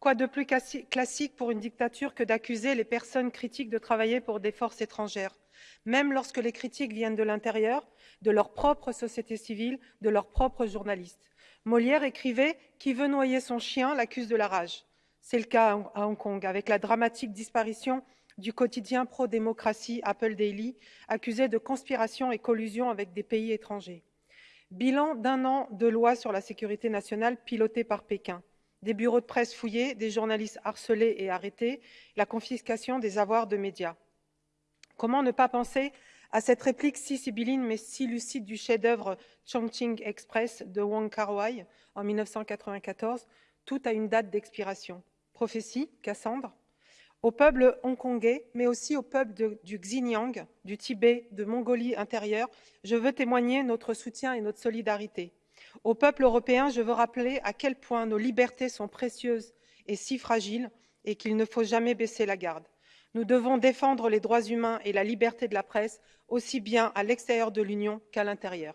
Quoi de plus classique pour une dictature que d'accuser les personnes critiques de travailler pour des forces étrangères, même lorsque les critiques viennent de l'intérieur, de leur propre société civile, de leurs propres journalistes. Molière écrivait « Qui veut noyer son chien l'accuse de la rage ». C'est le cas à Hong Kong, avec la dramatique disparition du quotidien pro-démocratie Apple Daily, accusé de conspiration et collusion avec des pays étrangers. Bilan d'un an de loi sur la sécurité nationale pilotée par Pékin des bureaux de presse fouillés, des journalistes harcelés et arrêtés, la confiscation des avoirs de médias. Comment ne pas penser à cette réplique si sibylline mais si lucide du chef-d'œuvre Chongqing Express de Wong Kar-wai en 1994, tout a une date d'expiration. Prophétie, Cassandre Au peuple hongkongais, mais aussi au peuple du Xinjiang, du Tibet, de Mongolie intérieure, je veux témoigner notre soutien et notre solidarité. Au peuple européen, je veux rappeler à quel point nos libertés sont précieuses et si fragiles et qu'il ne faut jamais baisser la garde. Nous devons défendre les droits humains et la liberté de la presse aussi bien à l'extérieur de l'Union qu'à l'intérieur.